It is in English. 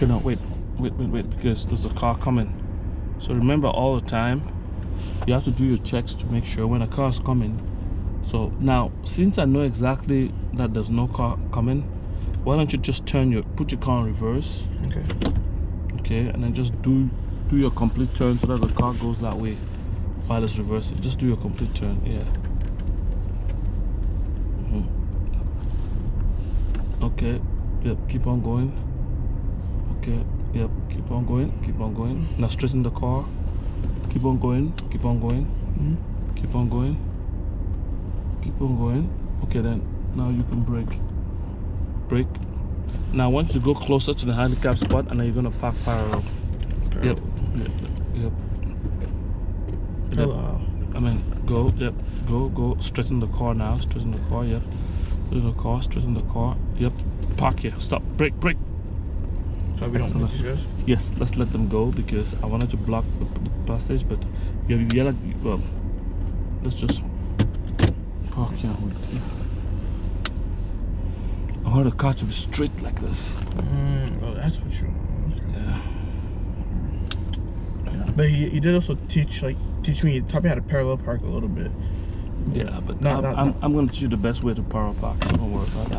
wait, wait, wait, wait, because there's a car coming. So remember all the time, you have to do your checks to make sure when a car is coming. So now, since I know exactly that there's no car coming, why don't you just turn your, put your car in reverse, Okay. okay, and then just do do your complete turn so that the car goes that way while it's reversing. Just do your complete turn, yeah. Mhm. Okay, yep, keep on going. Okay, yep, keep on going, keep on going. Now straighten the car. Keep on going, keep on going, Mhm. keep on going, keep on going. Okay, then now you can brake. Brake. Now I want you to go closer to the handicap spot and then you're gonna park parallel. Yep, yep, yep. Yep. Hello. I mean, go, yep, go, go, straighten the car now, straighten the car, yep. Straighten the car, straighten the car, yep. Park here, stop, brake, brake. So we don't Excellent. these guys? Yes, let's let them go because I wanted to block the, the passage, but you yell well, let's just park here. with- I want the car to be straight like this. Mm, oh, that's what you Yeah. yeah. But he, he did also teach, like, teach me, taught me how to parallel park a little bit. Yeah, but No, I'm, I'm. I'm going to teach you the best way to parallel park, so don't worry about that.